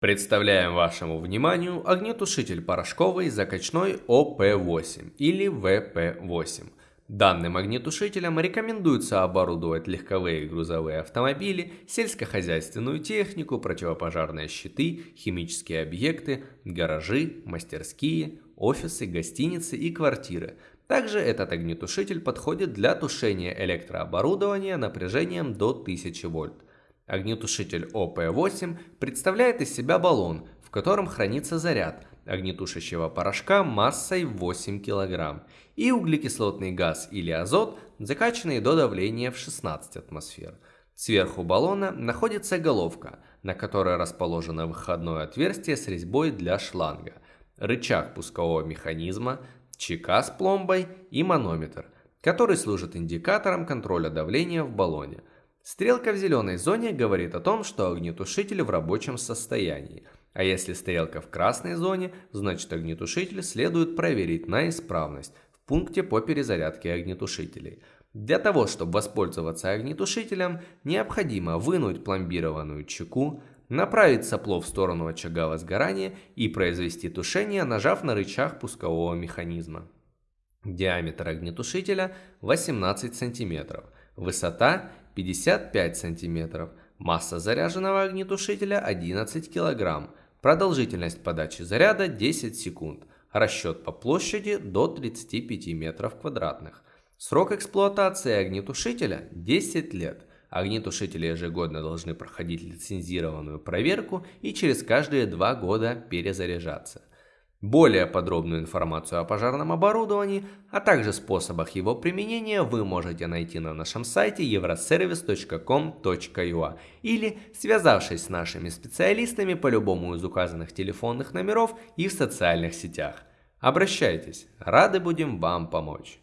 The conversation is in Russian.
Представляем вашему вниманию огнетушитель порошковый закачной ОП-8 или ВП-8. Данным огнетушителем рекомендуется оборудовать легковые и грузовые автомобили, сельскохозяйственную технику, противопожарные щиты, химические объекты, гаражи, мастерские, офисы, гостиницы и квартиры. Также этот огнетушитель подходит для тушения электрооборудования напряжением до 1000 вольт. Огнетушитель ОП-8 представляет из себя баллон, в котором хранится заряд огнетушащего порошка массой 8 кг и углекислотный газ или азот, закачанный до давления в 16 атмосфер. Сверху баллона находится головка, на которой расположено выходное отверстие с резьбой для шланга, рычаг пускового механизма, чека с пломбой и манометр, который служит индикатором контроля давления в баллоне – Стрелка в зеленой зоне говорит о том, что огнетушитель в рабочем состоянии, а если стрелка в красной зоне, значит огнетушитель следует проверить на исправность в пункте по перезарядке огнетушителей. Для того, чтобы воспользоваться огнетушителем, необходимо вынуть пломбированную чеку, направить сопло в сторону очага возгорания и произвести тушение, нажав на рычаг пускового механизма. Диаметр огнетушителя 18 см, высота 55 см, масса заряженного огнетушителя 11 кг, продолжительность подачи заряда 10 секунд, расчет по площади до 35 метров квадратных. Срок эксплуатации огнетушителя 10 лет. Огнетушители ежегодно должны проходить лицензированную проверку и через каждые два года перезаряжаться. Более подробную информацию о пожарном оборудовании, а также способах его применения вы можете найти на нашем сайте euroservice.com.ua или связавшись с нашими специалистами по любому из указанных телефонных номеров и в социальных сетях. Обращайтесь, рады будем вам помочь.